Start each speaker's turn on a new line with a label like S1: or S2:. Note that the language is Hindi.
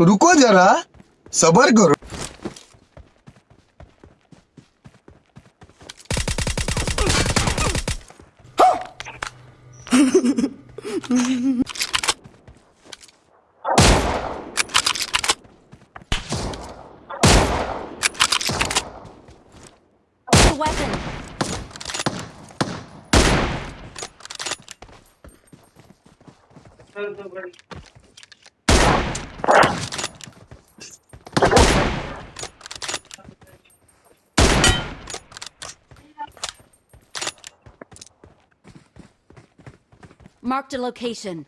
S1: रुको जरा सबर करो।
S2: Weapon. Marked a location.